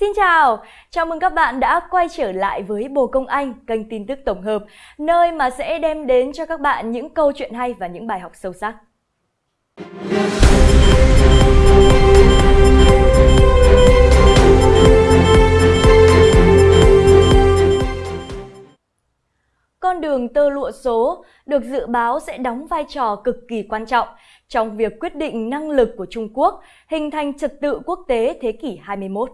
Xin chào, chào mừng các bạn đã quay trở lại với Bồ Công Anh, kênh tin tức tổng hợp, nơi mà sẽ đem đến cho các bạn những câu chuyện hay và những bài học sâu sắc. Con đường tơ lụa số được dự báo sẽ đóng vai trò cực kỳ quan trọng trong việc quyết định năng lực của Trung Quốc hình thành trật tự quốc tế thế kỷ 21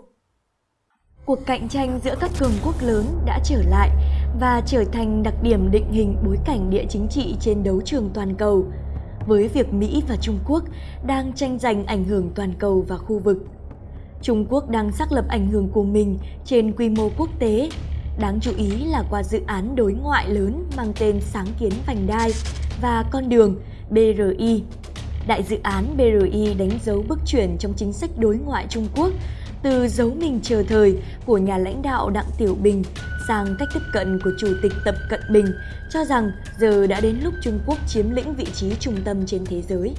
cuộc cạnh tranh giữa các cường quốc lớn đã trở lại và trở thành đặc điểm định hình bối cảnh địa chính trị trên đấu trường toàn cầu, với việc Mỹ và Trung Quốc đang tranh giành ảnh hưởng toàn cầu và khu vực. Trung Quốc đang xác lập ảnh hưởng của mình trên quy mô quốc tế, đáng chú ý là qua dự án đối ngoại lớn mang tên Sáng kiến vành đai và con đường BRI. Đại dự án BRI đánh dấu bước chuyển trong chính sách đối ngoại Trung Quốc từ giấu mình chờ thời của nhà lãnh đạo Đặng Tiểu Bình sang cách tiếp cận của Chủ tịch Tập Cận Bình cho rằng giờ đã đến lúc Trung Quốc chiếm lĩnh vị trí trung tâm trên thế giới.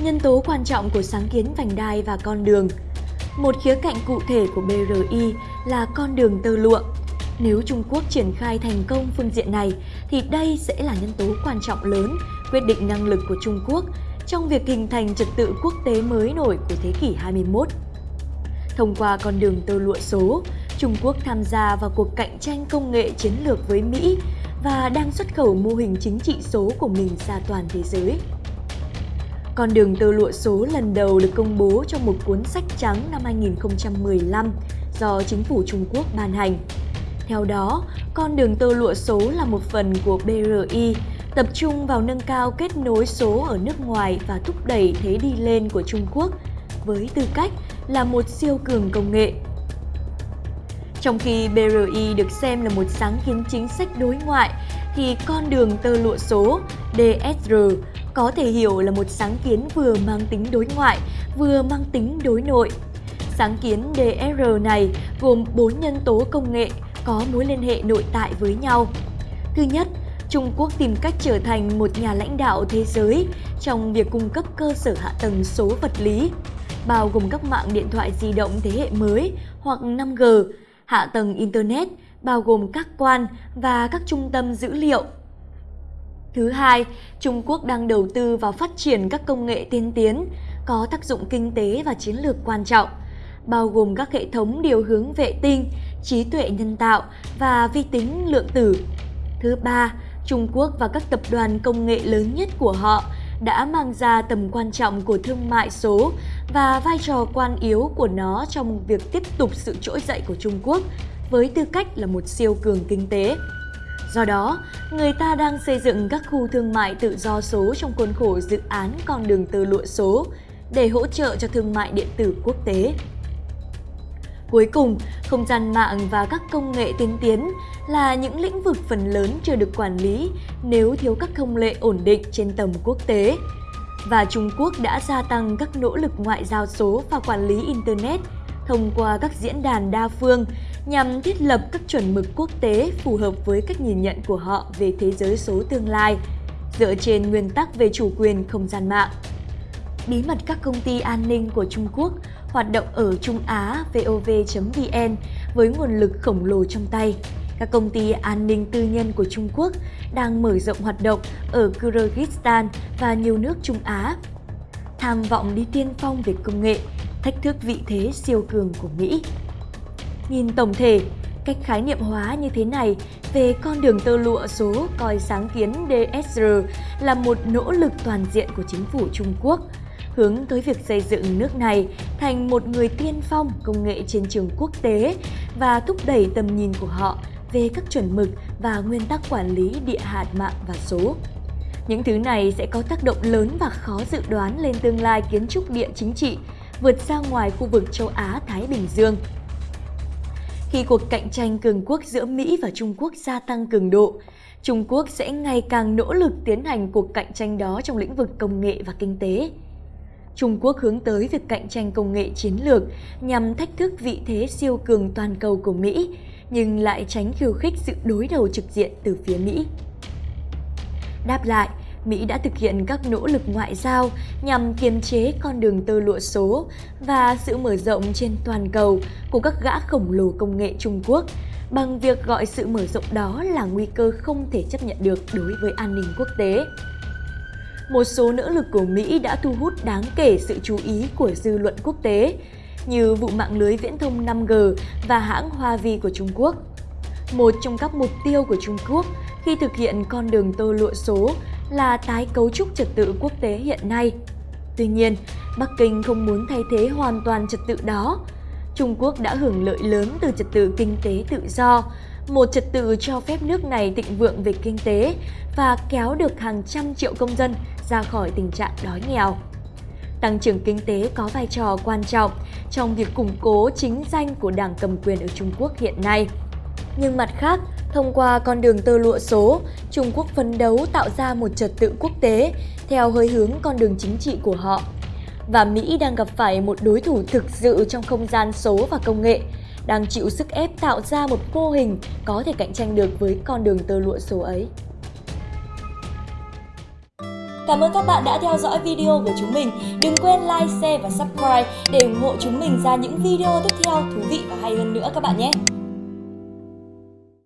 Nhân tố quan trọng của sáng kiến vành đai và con đường Một khía cạnh cụ thể của BRI là con đường tơ lụa. Nếu Trung Quốc triển khai thành công phương diện này, thì đây sẽ là nhân tố quan trọng lớn quyết định năng lực của Trung Quốc trong việc hình thành trật tự quốc tế mới nổi của thế kỷ 21. Thông qua con đường tơ lụa số, Trung Quốc tham gia vào cuộc cạnh tranh công nghệ chiến lược với Mỹ và đang xuất khẩu mô hình chính trị số của mình ra toàn thế giới. Con đường tơ lụa số lần đầu được công bố trong một cuốn sách trắng năm 2015 do chính phủ Trung Quốc ban hành. Theo đó, con đường tơ lụa số là một phần của BRI tập trung vào nâng cao kết nối số ở nước ngoài và thúc đẩy thế đi lên của Trung Quốc với tư cách là một siêu cường công nghệ. Trong khi BRI được xem là một sáng kiến chính sách đối ngoại, thì con đường tơ lụa số DSR có thể hiểu là một sáng kiến vừa mang tính đối ngoại, vừa mang tính đối nội. Sáng kiến DSR này gồm 4 nhân tố công nghệ có mối liên hệ nội tại với nhau. Thứ nhất Trung Quốc tìm cách trở thành một nhà lãnh đạo thế giới trong việc cung cấp cơ sở hạ tầng số vật lý, bao gồm các mạng điện thoại di động thế hệ mới hoặc 5G, hạ tầng Internet, bao gồm các quan và các trung tâm dữ liệu. Thứ hai, Trung Quốc đang đầu tư vào phát triển các công nghệ tiên tiến, có tác dụng kinh tế và chiến lược quan trọng, bao gồm các hệ thống điều hướng vệ tinh, trí tuệ nhân tạo và vi tính lượng tử. Thứ ba, Trung Quốc và các tập đoàn công nghệ lớn nhất của họ đã mang ra tầm quan trọng của thương mại số và vai trò quan yếu của nó trong việc tiếp tục sự trỗi dậy của Trung Quốc với tư cách là một siêu cường kinh tế. Do đó, người ta đang xây dựng các khu thương mại tự do số trong khuôn khổ dự án con đường tơ lụa số để hỗ trợ cho thương mại điện tử quốc tế. Cuối cùng, không gian mạng và các công nghệ tiên tiến là những lĩnh vực phần lớn chưa được quản lý nếu thiếu các thông lệ ổn định trên tầm quốc tế. Và Trung Quốc đã gia tăng các nỗ lực ngoại giao số và quản lý Internet thông qua các diễn đàn đa phương nhằm thiết lập các chuẩn mực quốc tế phù hợp với cách nhìn nhận của họ về thế giới số tương lai, dựa trên nguyên tắc về chủ quyền không gian mạng. Bí mật các công ty an ninh của Trung Quốc hoạt động ở Trung Á VOV.vn với nguồn lực khổng lồ trong tay. Các công ty an ninh tư nhân của Trung Quốc đang mở rộng hoạt động ở Kyrgyzstan và nhiều nước Trung Á. Tham vọng đi tiên phong về công nghệ, thách thức vị thế siêu cường của Mỹ. Nhìn tổng thể, cách khái niệm hóa như thế này về con đường tơ lụa số coi sáng kiến DSR là một nỗ lực toàn diện của chính phủ Trung Quốc – hướng tới việc xây dựng nước này thành một người tiên phong công nghệ trên trường quốc tế và thúc đẩy tầm nhìn của họ về các chuẩn mực và nguyên tắc quản lý địa hạt mạng và số. Những thứ này sẽ có tác động lớn và khó dự đoán lên tương lai kiến trúc địa chính trị vượt ra ngoài khu vực châu Á-Thái Bình Dương. Khi cuộc cạnh tranh cường quốc giữa Mỹ và Trung Quốc gia tăng cường độ, Trung Quốc sẽ ngày càng nỗ lực tiến hành cuộc cạnh tranh đó trong lĩnh vực công nghệ và kinh tế. Trung Quốc hướng tới việc cạnh tranh công nghệ chiến lược nhằm thách thức vị thế siêu cường toàn cầu của Mỹ, nhưng lại tránh khiêu khích sự đối đầu trực diện từ phía Mỹ. Đáp lại, Mỹ đã thực hiện các nỗ lực ngoại giao nhằm kiềm chế con đường tơ lụa số và sự mở rộng trên toàn cầu của các gã khổng lồ công nghệ Trung Quốc bằng việc gọi sự mở rộng đó là nguy cơ không thể chấp nhận được đối với an ninh quốc tế. Một số nỗ lực của Mỹ đã thu hút đáng kể sự chú ý của dư luận quốc tế, như vụ mạng lưới viễn thông 5G và hãng Huawei của Trung Quốc. Một trong các mục tiêu của Trung Quốc khi thực hiện con đường tơ lụa số là tái cấu trúc trật tự quốc tế hiện nay. Tuy nhiên, Bắc Kinh không muốn thay thế hoàn toàn trật tự đó. Trung Quốc đã hưởng lợi lớn từ trật tự kinh tế tự do, một trật tự cho phép nước này thịnh vượng về kinh tế và kéo được hàng trăm triệu công dân ra khỏi tình trạng đói nghèo. Tăng trưởng kinh tế có vai trò quan trọng trong việc củng cố chính danh của đảng cầm quyền ở Trung Quốc hiện nay. Nhưng mặt khác, thông qua con đường tơ lụa số, Trung Quốc phấn đấu tạo ra một trật tự quốc tế theo hơi hướng con đường chính trị của họ. Và Mỹ đang gặp phải một đối thủ thực sự trong không gian số và công nghệ, đang chịu sức ép tạo ra một mô hình có thể cạnh tranh được với con đường tơ lụa số ấy. Cảm ơn các bạn đã theo dõi video của chúng mình. Đừng quên like, share và subscribe để ủng hộ chúng mình ra những video tiếp theo thú vị và hay hơn nữa các bạn nhé.